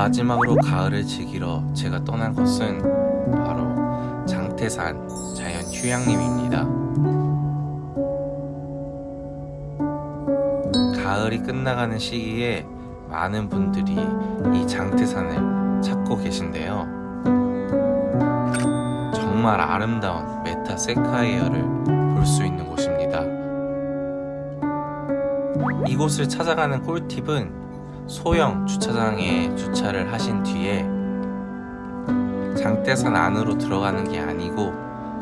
마지막으로 가을을 즐기러 제가 떠난 곳은 바로 장태산 자연 휴양림입니다. 가을이 끝나가는 시기에 많은 분들이 이 장태산을 찾고 계신데요. 정말 아름다운 메타 세카이어를 볼 수 있는 곳입니다. 이곳을 찾아가는 꿀팁은 소형 주차장에 주차를 하신 뒤에 장태산 안으로 들어가는 게 아니고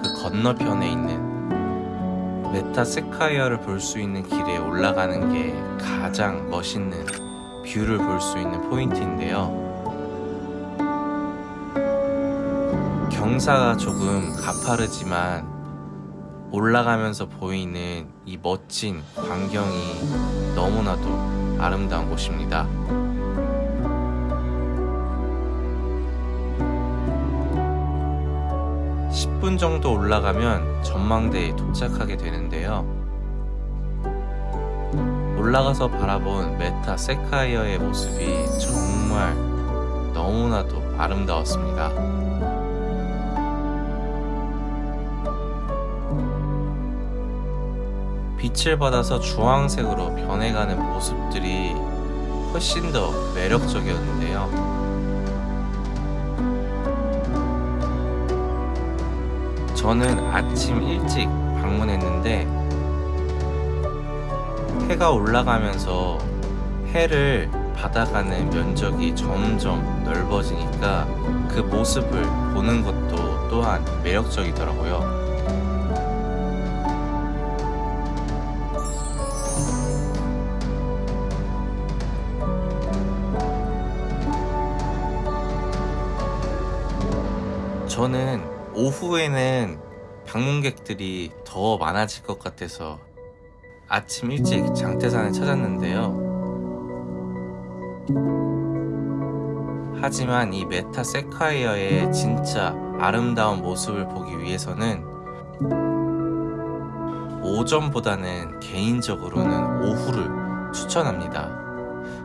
그 건너편에 있는 메타세쿼이아를 볼 수 있는 길에 올라가는 게 가장 멋있는 view를 볼 수 있는 포인트인데요. 경사가 조금 가파르지만 올라가면서 보이는 이 멋진 광경이 너무나도 아름다운 곳입니다. (10분) 정도 올라가면 전망대에 도착하게 되는데요 올라가서 바라본 메타 세카이어의 모습이 정말 너무나도 아름다웠습니다 빛을 받아서 주황색으로 변해가는 모습들이 훨씬 더 매력적이었는데요. 저는 아침 일찍 방문했는데 해가 올라가면서 해를 받아가는 면적이 점점 넓어지니까 그 모습을 보는 것도 또한 매력적이더라고요. 저는 오후에는 방문객들이 더 많아질 것 같아서 아침 일찍 장태산을 찾았는데요. 하지만 이 메타 세카이어의 진짜 아름다운 모습을 보기 위해서는 오전보다는 개인적으로는 오후를 추천합니다.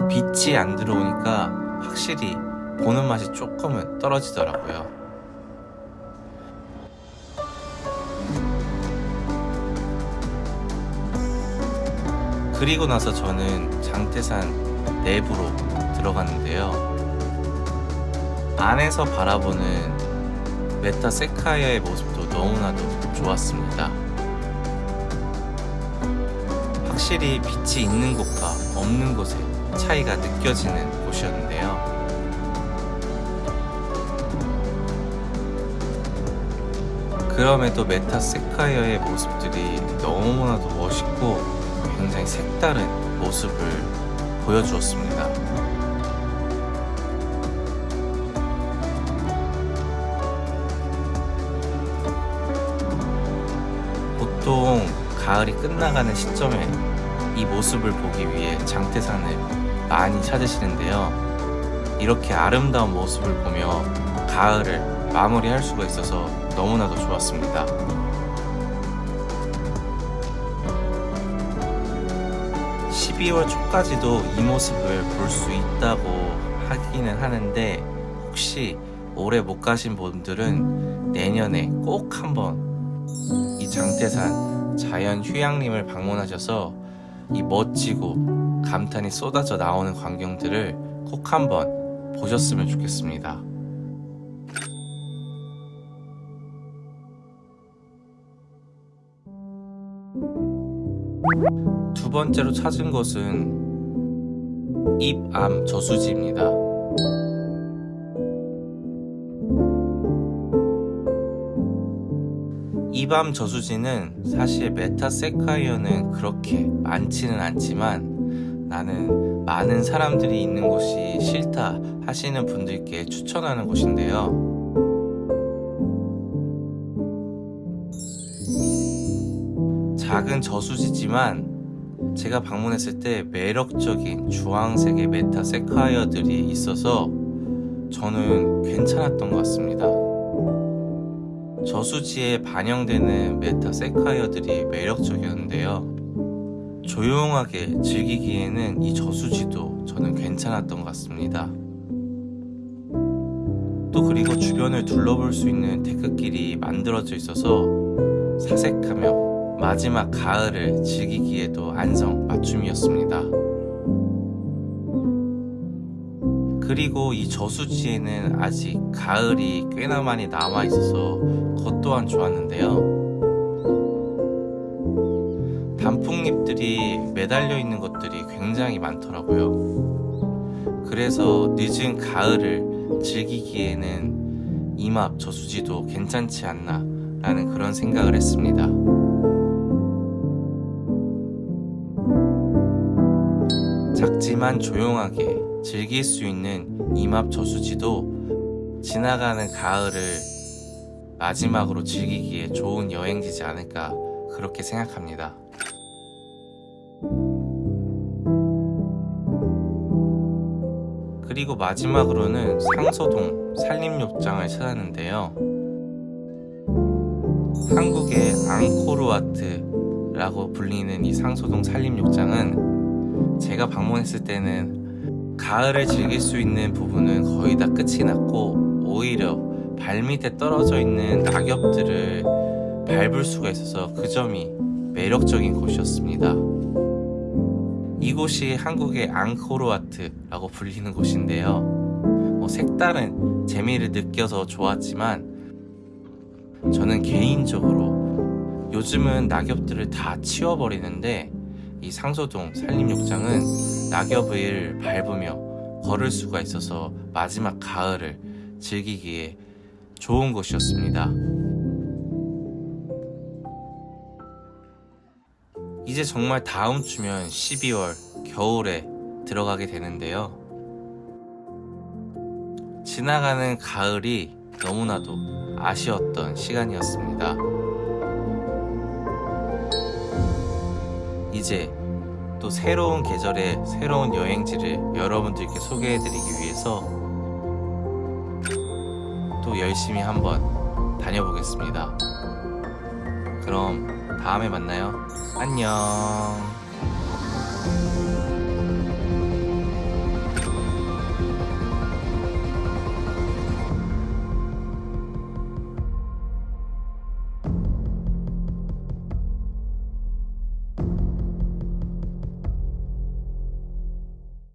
빛이 안 들어오니까 확실히 보는 맛이 조금은 떨어지더라고요. 그리고 나서 저는 장태산 내부로 들어갔는데요. 안에서 바라보는 메타 세카이아의 모습도 너무나도 좋았습니다. 확실히 빛이 있는 곳과 없는 곳의 차이가 느껴지는 곳이었는데요. 그럼에도 메타 세카이어의 모습들이 너무나도 멋있고 굉장히 색다른 모습을 보여주었습니다. 보통 가을이 끝나가는 시점에 이 모습을 보기 위해 장태산을 많이 찾으시는데요. 이렇게 아름다운 모습을 보며 가을을 마무리할 수가 있어서 너무나도 좋았습니다. 12월 초까지도 이 모습을 볼 수 있다고 하기는 하는데 혹시 올해 못 가신 분들은 내년에 꼭 한번 이 장태산 자연 휴양림을 방문하셔서 이 멋지고 감탄이 쏟아져 나오는 광경들을 꼭 한번 보셨으면 좋겠습니다. 두 번째로 찾은 것은 입암 저수지입니다. 입암 저수지는 사실 메타세쿼이아는 그렇게 많지는 않지만 나는 많은 사람들이 있는 곳이 싫다 하시는 분들께 추천하는 곳인데요. 작은 저수지지만 제가 방문했을 때 매력적인 주황색의 메타세쿼이아들이 있어서 저는 괜찮았던 것 같습니다. 저수지에 반영되는 메타세카이어들이 매력적이었는데요. 조용하게 즐기기에는 이 저수지도 저는 괜찮았던 것 같습니다. 또 그리고 주변을 둘러볼 수 있는 데크길이 만들어져 있어서 사색하며 마지막 가을을 즐기기에도 안성 맞춤이었습니다. 그리고 이 저수지에는 아직 가을이 꽤나 많이 남아 있어서 그것 또한 좋았는데요. 단풍잎들이 매달려 있는 것들이 굉장히 많더라고요. 그래서 늦은 가을을 즐기기에는 이맙 저수지도 괜찮지 않나 라는 그런 생각을 했습니다. 작지만 조용하게 즐길 수 있는 이맙 저수지도 지나가는 가을을 마지막으로 즐기기에 좋은 여행지지 않을까 그렇게 생각합니다. 그리고 마지막으로는 상서동 산림욕장을 찾았는데요. 한국의 앙코르와트라고 불리는 이 상서동 산림욕장은 제가 방문했을 때는 가을을 즐길 수 있는 부분은 거의 다 끝이 났고 오히려 발밑에 떨어져 있는 낙엽들을 밟을 수가 있어서 그 점이 매력적인 곳이었습니다. 이곳이 한국의 앙코르와트라고 불리는 곳인데요. 뭐 색다른 재미를 느껴서 좋았지만 저는 개인적으로 요즘은 낙엽들을 다 치워버리는데 이 상소동 산림욕장은 낙엽을 밟으며 걸을 수가 있어서 마지막 가을을 즐기기에 좋은 곳이었습니다. 이제 정말 다음 주면 12월 겨울에 들어가게 되는데요. 지나가는 가을이 너무나도 아쉬웠던 시간이었습니다. 이제 또 새로운 계절의 새로운 여행지를 여러분들께 소개해드리기 위해서 또 열심히 한번 다녀보겠습니다. 그럼 다음에 만나요. 안녕.